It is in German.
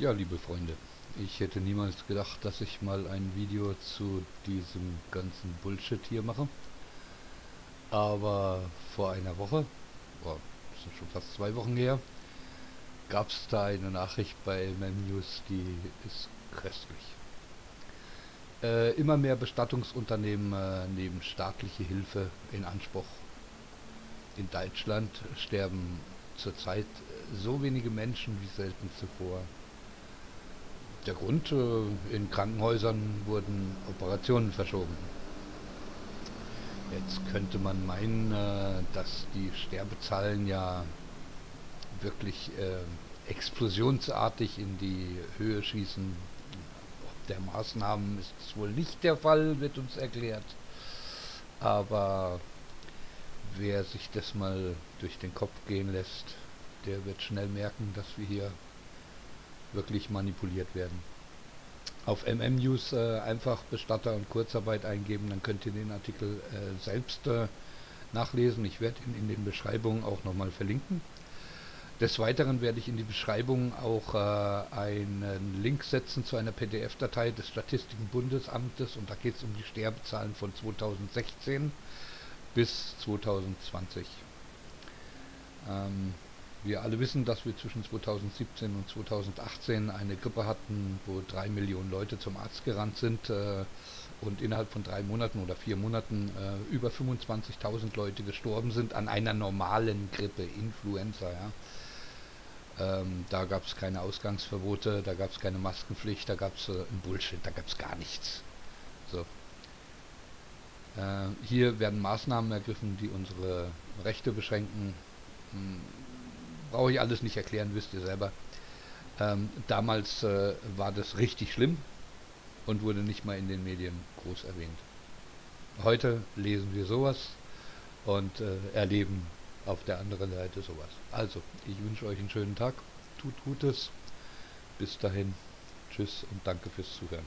Ja, liebe Freunde, ich hätte niemals gedacht, dass ich mal ein Video zu diesem ganzen Bullshit hier mache. Aber vor einer Woche, oh, das sind schon fast zwei Wochen her, gab es da eine Nachricht bei MemNews, die ist köstlich. Äh, immer mehr Bestattungsunternehmen äh, nehmen staatliche Hilfe in Anspruch. In Deutschland sterben zurzeit so wenige Menschen wie selten zuvor der Grund, äh, in Krankenhäusern wurden Operationen verschoben. Jetzt könnte man meinen, äh, dass die Sterbezahlen ja wirklich äh, explosionsartig in die Höhe schießen. Ob der Maßnahmen ist es wohl nicht der Fall, wird uns erklärt. Aber wer sich das mal durch den Kopf gehen lässt, der wird schnell merken, dass wir hier wirklich manipuliert werden. Auf MM News äh, einfach Bestatter und Kurzarbeit eingeben, dann könnt ihr den Artikel äh, selbst äh, nachlesen. Ich werde ihn in den Beschreibungen auch nochmal verlinken. Des Weiteren werde ich in die Beschreibung auch äh, einen Link setzen zu einer PDF-Datei des Statistikenbundesamtes und da geht es um die Sterbezahlen von 2016 bis 2020. Ähm, wir alle wissen, dass wir zwischen 2017 und 2018 eine Grippe hatten, wo drei Millionen Leute zum Arzt gerannt sind äh, und innerhalb von drei Monaten oder vier Monaten äh, über 25.000 Leute gestorben sind an einer normalen Grippe, Influenza. Ja. Ähm, da gab es keine Ausgangsverbote, da gab es keine Maskenpflicht, da gab es äh, ein Bullshit, da gab es gar nichts. So. Äh, hier werden Maßnahmen ergriffen, die unsere Rechte beschränken. Hm brauche ich alles nicht erklären, wisst ihr selber. Ähm, damals äh, war das richtig schlimm und wurde nicht mal in den Medien groß erwähnt. Heute lesen wir sowas und äh, erleben auf der anderen Seite sowas. Also, ich wünsche euch einen schönen Tag, tut Gutes, bis dahin, tschüss und danke fürs Zuhören.